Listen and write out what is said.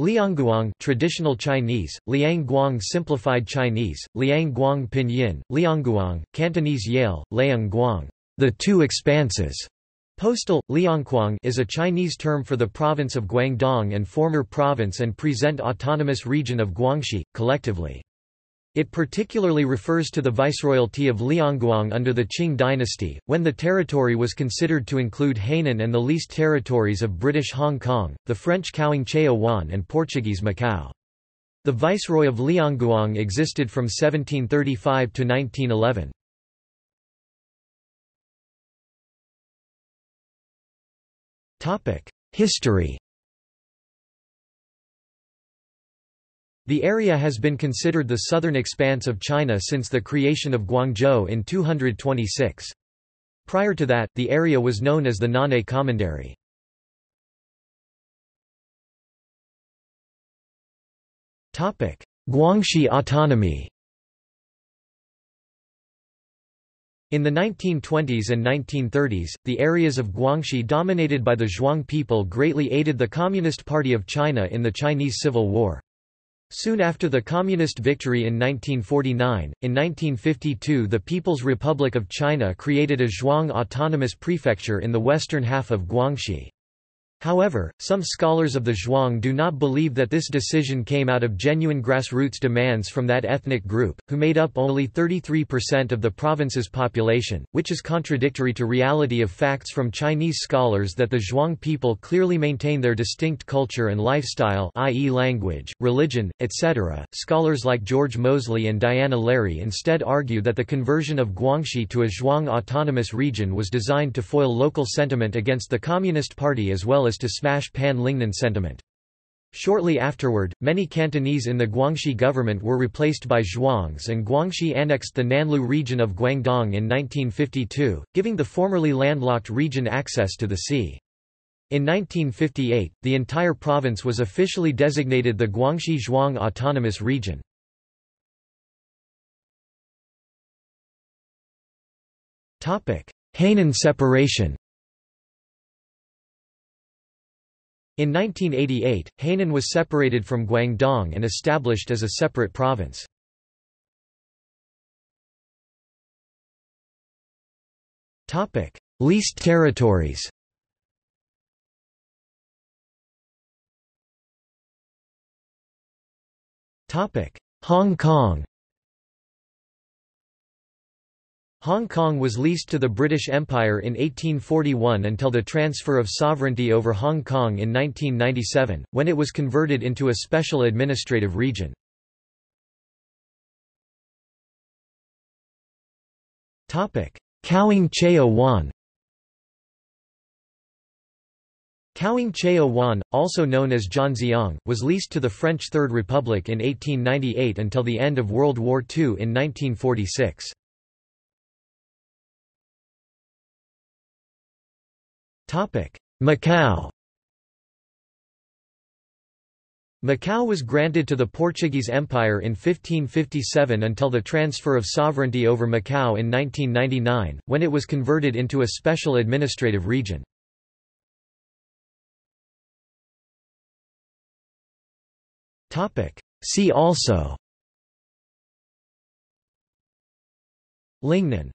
Liangguang traditional Chinese, Liangguang simplified Chinese, Liangguang pinyin, Liangguang, Cantonese Yale, Liangguang, the two expanses. Postal, Liangkwang is a Chinese term for the province of Guangdong and former province and present autonomous region of Guangxi, collectively. It particularly refers to the viceroyalty of Liangguang under the Qing dynasty, when the territory was considered to include Hainan and the leased territories of British Hong Kong, the French Chao Wan and Portuguese Macau. The viceroy of Liangguang existed from 1735 to 1911. History The area has been considered the southern expanse of China since the creation of Guangzhou in 226. Prior to that, the area was known as the Nan'e Commandery. Guangxi autonomy In the 1920s and 1930s, the areas of Guangxi dominated by the Zhuang people greatly aided the Communist Party of China in the Chinese Civil War. Soon after the Communist victory in 1949, in 1952 the People's Republic of China created a Zhuang autonomous prefecture in the western half of Guangxi. However, some scholars of the Zhuang do not believe that this decision came out of genuine grassroots demands from that ethnic group, who made up only 33% of the province's population, which is contradictory to reality of facts from Chinese scholars that the Zhuang people clearly maintain their distinct culture and lifestyle i.e. language, religion, etc. Scholars like George Moseley and Diana Lary instead argue that the conversion of Guangxi to a Zhuang autonomous region was designed to foil local sentiment against the Communist Party as well as to smash Pan-Lingnan sentiment. Shortly afterward, many Cantonese in the Guangxi government were replaced by Zhuangs and Guangxi annexed the Nanlu region of Guangdong in 1952, giving the formerly landlocked region access to the sea. In 1958, the entire province was officially designated the Guangxi Zhuang Autonomous Region. Hainan separation In 1988, Hainan was separated from Guangdong and established as a separate province. Topic: Leased territories Topic: Hong Kong Hong Kong was leased to the British Empire in 1841 until the transfer of sovereignty over Hong Kong in 1997, when it was converted into a special administrative region. Kwangchowan Kaoing Chao Wan, also known as Zhanjiang, was leased to the French Third Republic in 1898 until the end of World War II in 1946. Macau. Macau was granted to the Portuguese Empire in 1557 until the transfer of sovereignty over Macau in 1999, when it was converted into a special administrative region. See also. Lingnan